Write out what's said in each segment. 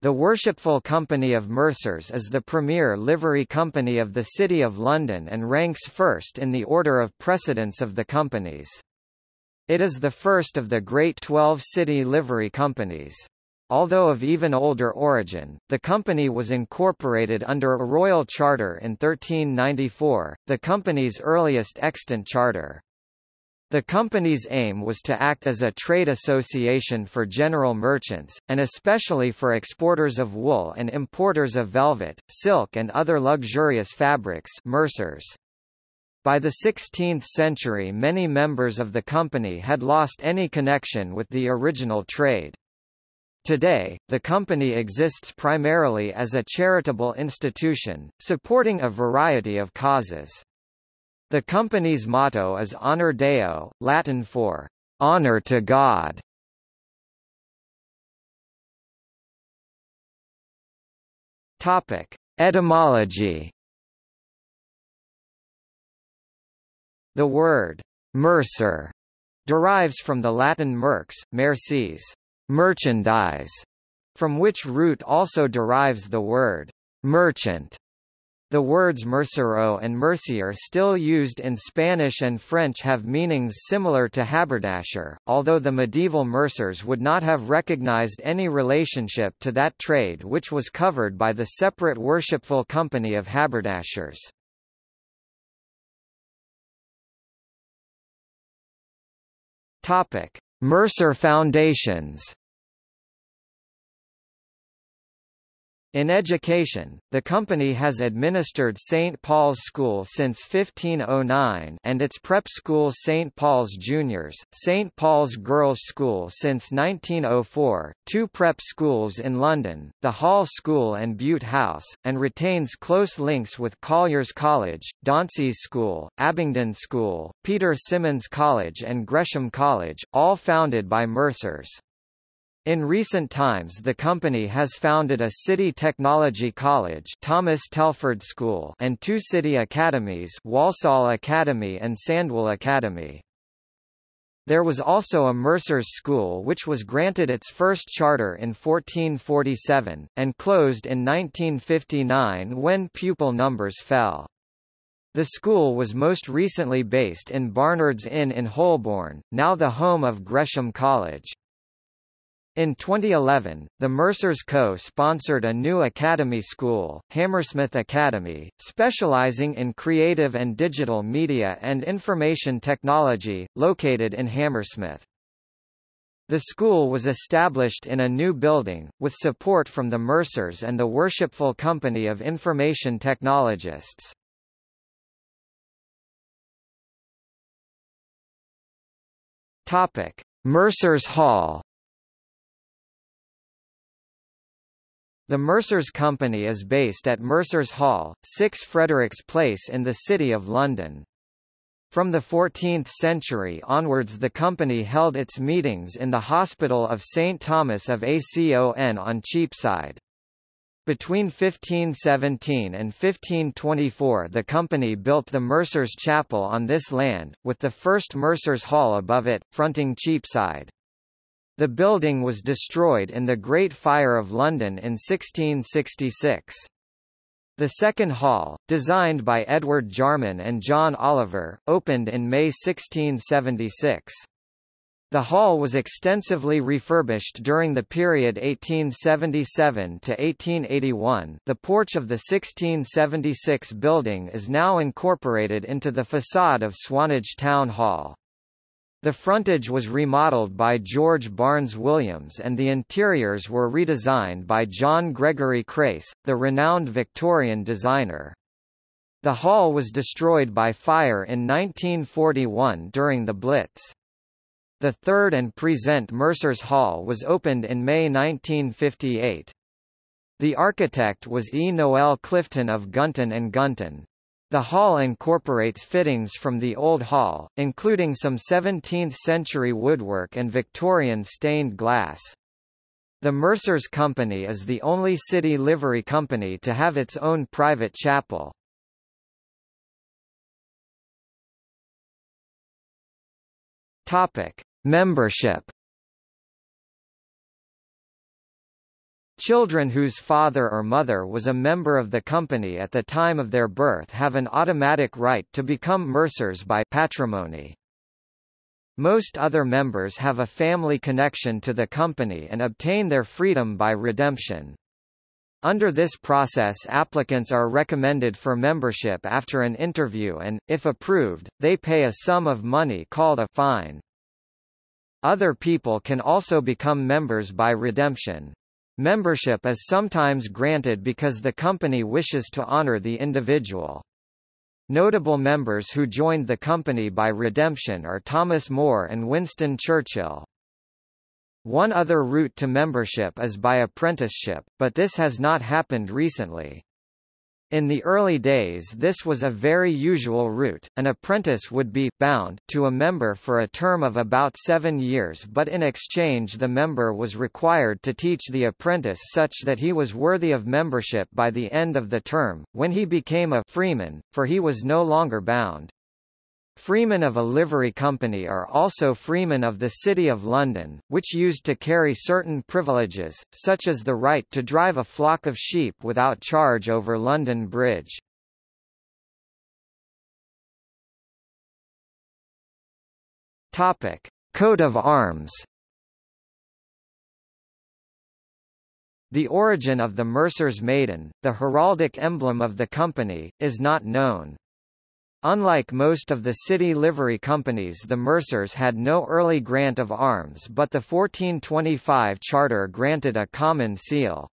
The Worshipful Company of Mercers is the premier livery company of the City of London and ranks first in the order of precedence of the companies. It is the first of the Great Twelve City Livery Companies. Although of even older origin, the company was incorporated under a royal charter in 1394, the company's earliest extant charter. The company's aim was to act as a trade association for general merchants, and especially for exporters of wool and importers of velvet, silk and other luxurious fabrics mercers. By the 16th century many members of the company had lost any connection with the original trade. Today, the company exists primarily as a charitable institution, supporting a variety of causes. The company's motto is Honor Deo, Latin for honor to God. Topic: Etymology. The word mercer derives from the Latin merx, mercis, merchandise, from which root also derives the word merchant. The words mercero and mercier still used in Spanish and French have meanings similar to haberdasher, although the medieval mercers would not have recognized any relationship to that trade which was covered by the separate worshipful company of haberdashers. Mercer Foundations In education, the company has administered St. Paul's School since 1509 and its prep school St. Paul's Juniors, St. Paul's Girls' School since 1904, two prep schools in London, the Hall School and Bute House, and retains close links with Collyer's College, Dauntsey's School, Abingdon School, Peter Symonds College and Gresham College, all founded by Mercers. In recent times the company has founded a City Technology College Thomas Telford School and two city academies Walsall Academy and Sandwell Academy. There was also a Mercer's School which was granted its first charter in 1447, and closed in 1959 when pupil numbers fell. The school was most recently based in Barnard's Inn in Holborn, now the home of Gresham College. In 2011, the Mercers Co. sponsored a new academy school, Hammersmith Academy, specializing in creative and digital media and information technology, located in Hammersmith. The school was established in a new building, with support from the Mercers and the Worshipful Company of Information Technologists. Mercers Hall The Mercers Company is based at Mercers Hall, 6 Fredericks Place in the City of London. From the 14th century onwards the company held its meetings in the Hospital of St. Thomas of Acon on Cheapside. Between 1517 and 1524 the company built the Mercers Chapel on this land, with the first Mercers Hall above it, fronting Cheapside. The building was destroyed in the Great Fire of London in 1666. The second hall, designed by Edward Jarman and John Oliver, opened in May 1676. The hall was extensively refurbished during the period 1877 to 1881. The porch of the 1676 building is now incorporated into the facade of Swanage Town Hall. The frontage was remodeled by George Barnes Williams and the interiors were redesigned by John Gregory Crace, the renowned Victorian designer. The hall was destroyed by fire in 1941 during the Blitz. The third and present Mercer's Hall was opened in May 1958. The architect was E. Noel Clifton of Gunton Gunton. The hall incorporates fittings from the old hall, including some 17th-century woodwork and Victorian stained glass. The Mercers Company is the only city livery company to have its own private chapel. Topic: Membership Children whose father or mother was a member of the company at the time of their birth have an automatic right to become Mercers by patrimony. Most other members have a family connection to the company and obtain their freedom by redemption. Under this process applicants are recommended for membership after an interview and, if approved, they pay a sum of money called a fine. Other people can also become members by redemption. Membership is sometimes granted because the company wishes to honor the individual. Notable members who joined the company by redemption are Thomas More and Winston Churchill. One other route to membership is by apprenticeship, but this has not happened recently. In the early days this was a very usual route, an apprentice would be bound to a member for a term of about seven years but in exchange the member was required to teach the apprentice such that he was worthy of membership by the end of the term, when he became a freeman, for he was no longer bound. Freemen of a livery company are also freemen of the City of London, which used to carry certain privileges, such as the right to drive a flock of sheep without charge over London Bridge. Coat of Arms. The origin of the Mercer's Maiden, the heraldic emblem of the company, is not known. Unlike most of the city livery companies the Mercers had no early grant of arms but the 1425 charter granted a common seal.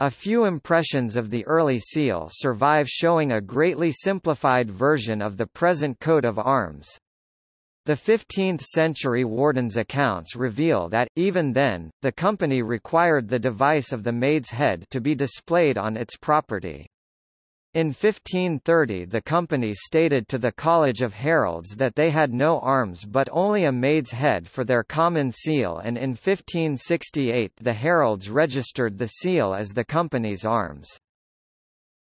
A few impressions of the early seal survive showing a greatly simplified version of the present coat of arms. The 15th-century Warden's accounts reveal that, even then, the company required the device of the maid's head to be displayed on its property. In 1530 the company stated to the College of Heralds that they had no arms but only a maid's head for their common seal and in 1568 the heralds registered the seal as the company's arms.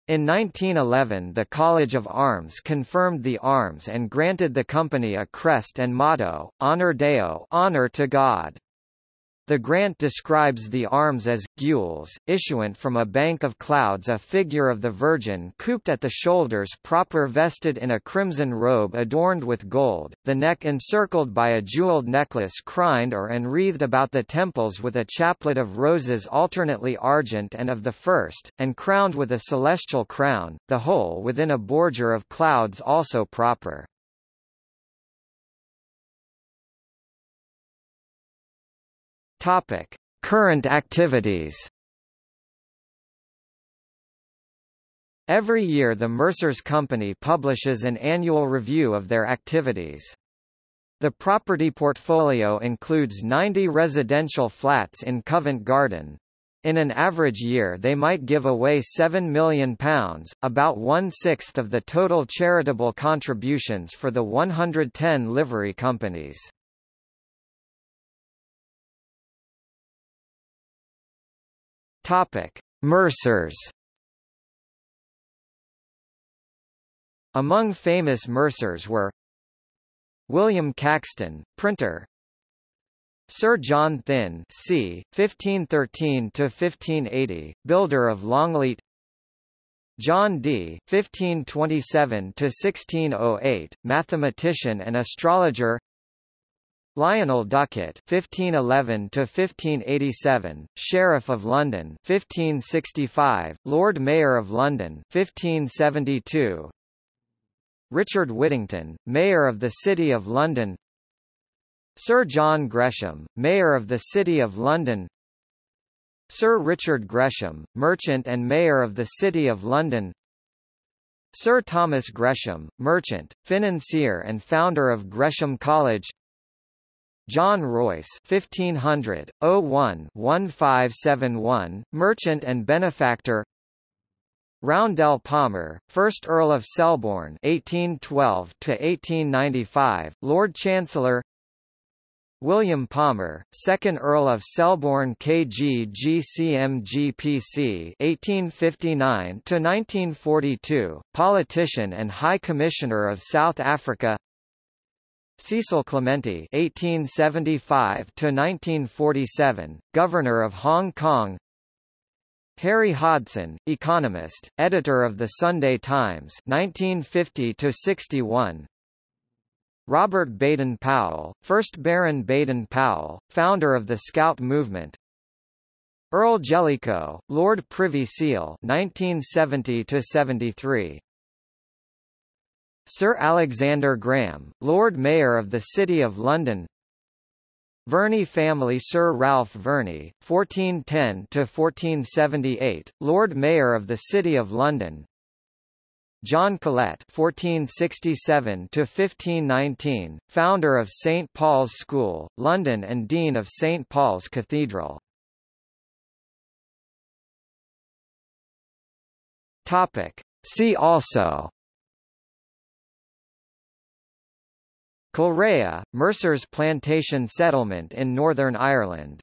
In 1911 the College of Arms confirmed the arms and granted the company a crest and motto, Honor Deo honor to God. The grant describes the arms as gules, issuant from a bank of clouds a figure of the Virgin cooped at the shoulders proper vested in a crimson robe adorned with gold, the neck encircled by a jeweled necklace crined or enwreathed about the temples with a chaplet of roses alternately argent and of the first, and crowned with a celestial crown, the whole within a border of clouds also proper. Topic: Current activities. Every year the Mercers Company publishes an annual review of their activities. The property portfolio includes 90 residential flats in Covent Garden. In an average year they might give away £7 million, about one-sixth of the total charitable contributions for the 110 livery companies. Topic: Mercers. Among famous Mercers were William Caxton, printer. Sir John Thynne, c. 1513 to 1580, builder of Longleat. John Dee, 1527 to 1608, mathematician and astrologer. Lionel Duckett (1511–1587), Sheriff of London (1565), Lord Mayor of London (1572). Richard Whittington, Mayor of the City of London. Sir John Gresham, Mayor of the City of London. Sir Richard Gresham, Merchant and Mayor of the City of London. Sir Thomas Gresham, merchant, financier and founder of Gresham College John Roysse 1500 01 1571 merchant and benefactor. Roundell Palmer, 1st Earl of Selborne 1812 to 1895 Lord Chancellor. William Palmer, 2nd Earl of Selborne KG GCMGPC 1859 to 1942 politician and High Commissioner of South Africa Cecil Clementi (1875–1947), Governor of Hong Kong. Harry Hodson, economist, editor of the Sunday Times 1950 61. Robert Baden-Powell, 1st Baron Baden-Powell, founder of the Scout movement. Earl Jellicoe, Lord Privy Seal 1970 73. Sir Alexander Graham, Lord Mayor of the City of London Verney family Sir Ralph Verney, 1410–1478, Lord Mayor of the City of London John Colet (1467–1519), founder of St Paul's School, London, and Dean of St Paul's Cathedral. See also. Kilrea, Mercer's plantation settlement in Northern Ireland